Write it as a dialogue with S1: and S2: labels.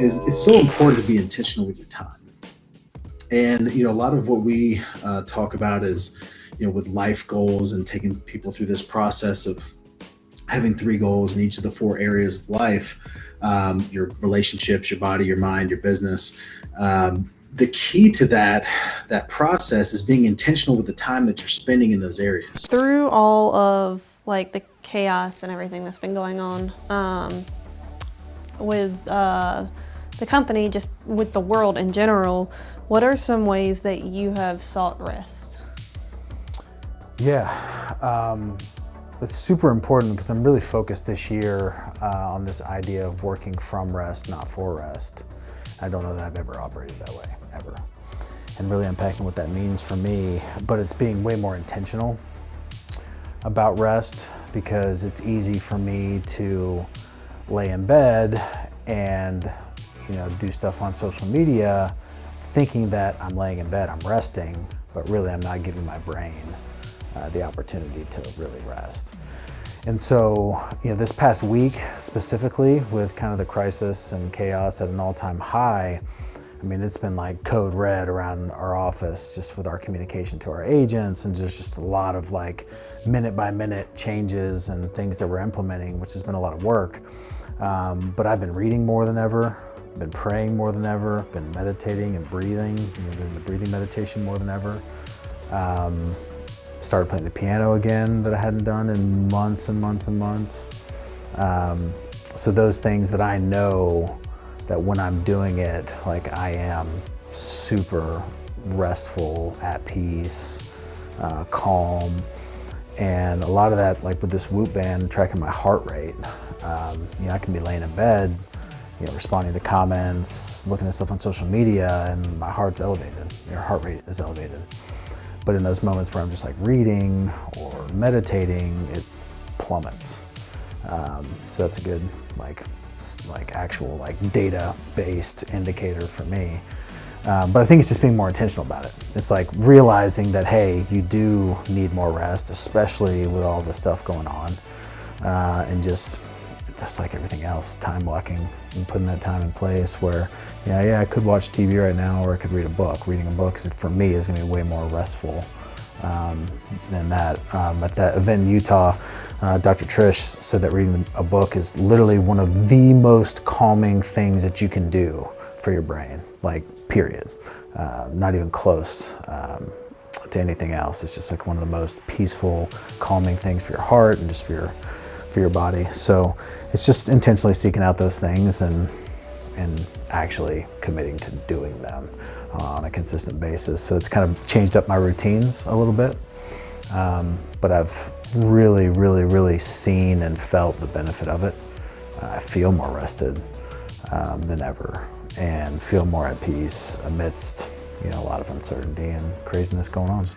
S1: is it's so important to be intentional with your time. And you know, a lot of what we uh, talk about is, you know, with life goals and taking people through this process of having three goals in each of the four areas of life um, your relationships your body your mind your business um, the key to that that process is being intentional with the time that you're spending in those areas
S2: through all of like the chaos and everything that's been going on um, with uh, the company just with the world in general what are some ways that you have sought rest
S3: yeah um, it's super important because I'm really focused this year uh, on this idea of working from rest, not for rest. I don't know that I've ever operated that way, ever. And really unpacking what that means for me, but it's being way more intentional about rest because it's easy for me to lay in bed and you know do stuff on social media thinking that I'm laying in bed, I'm resting, but really I'm not giving my brain uh, the opportunity to really rest. And so, you know, this past week specifically with kind of the crisis and chaos at an all-time high, I mean, it's been like code red around our office just with our communication to our agents and just, just a lot of like minute by minute changes and things that we're implementing, which has been a lot of work. Um, but I've been reading more than ever, been praying more than ever, been meditating and breathing, you know, doing the breathing meditation more than ever. Um, started playing the piano again that I hadn't done in months and months and months. Um, so those things that I know that when I'm doing it, like I am super restful, at peace, uh, calm. And a lot of that, like with this Whoop band, tracking my heart rate. Um, you know, I can be laying in bed, you know, responding to comments, looking at stuff on social media, and my heart's elevated. Your heart rate is elevated. But in those moments where I'm just like reading or meditating, it plummets. Um, so that's a good like like actual like data-based indicator for me. Um, but I think it's just being more intentional about it. It's like realizing that, hey, you do need more rest, especially with all the stuff going on. Uh, and just just like everything else, time blocking and putting that time in place where, yeah, yeah, I could watch TV right now or I could read a book. Reading a book, for me, is going to be way more restful um, than that. Um, at that event in Utah, uh, Dr. Trish said that reading a book is literally one of the most calming things that you can do for your brain, like period. Uh, not even close um, to anything else. It's just like one of the most peaceful, calming things for your heart and just for your for your body. So it's just intentionally seeking out those things and and actually committing to doing them on a consistent basis. So it's kind of changed up my routines a little bit. Um, but I've really, really, really seen and felt the benefit of it. Uh, I feel more rested um, than ever and feel more at peace amidst you know, a lot of uncertainty and craziness going on.